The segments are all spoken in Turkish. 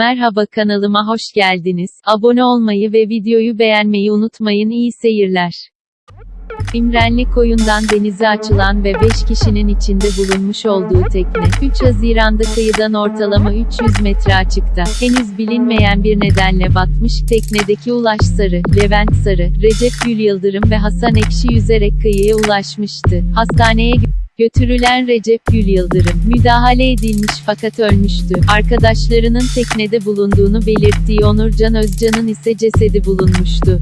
Merhaba kanalıma hoş geldiniz. Abone olmayı ve videoyu beğenmeyi unutmayın. İyi seyirler. İmrenli koyundan denize açılan ve 5 kişinin içinde bulunmuş olduğu tekne, 3 Haziran'da kıyıdan ortalama 300 metre açıkta, henüz bilinmeyen bir nedenle batmış, teknedeki Ulaş Sarı, Levent Sarı, Recep Gül Yıldırım ve Hasan Ekşi yüzerek kıyıya ulaşmıştı. Hastaneye Götürülen Recep Gül Yıldırım, müdahale edilmiş fakat ölmüştü. Arkadaşlarının teknede bulunduğunu belirttiği Onurcan Özcan'ın ise cesedi bulunmuştu.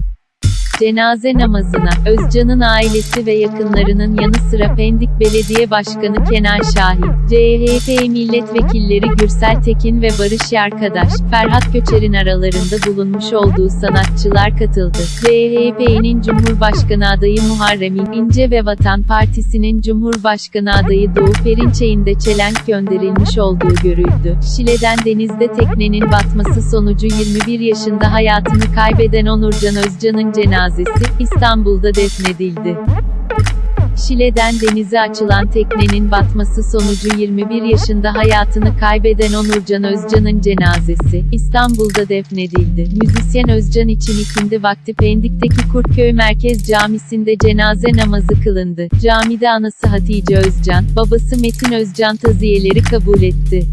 Cenaze namazına, Özcan'ın ailesi ve yakınlarının yanı sıra Pendik Belediye Başkanı Kenan Şahin, CHP milletvekilleri Gürsel Tekin ve Barış Yarkadaş, Ferhat Köçer'in aralarında bulunmuş olduğu sanatçılar katıldı. CHP'nin Cumhurbaşkanı adayı Muharrem İnce ve Vatan Partisi'nin Cumhurbaşkanı adayı Doğu Perinçek'in de çelenk gönderilmiş olduğu görüldü. Şile'den denizde teknenin batması sonucu 21 yaşında hayatını kaybeden Onurcan Özcan'ın cenazesi, İstanbul'da defnedildi. Şile'den denize açılan teknenin batması sonucu 21 yaşında hayatını kaybeden Onurcan Özcan'ın cenazesi, İstanbul'da defnedildi. Müzisyen Özcan için ikindi vakti Pendik'teki Kurtköy Merkez Camisi'nde cenaze namazı kılındı. Camide anası Hatice Özcan, babası Metin Özcan taziyeleri kabul etti.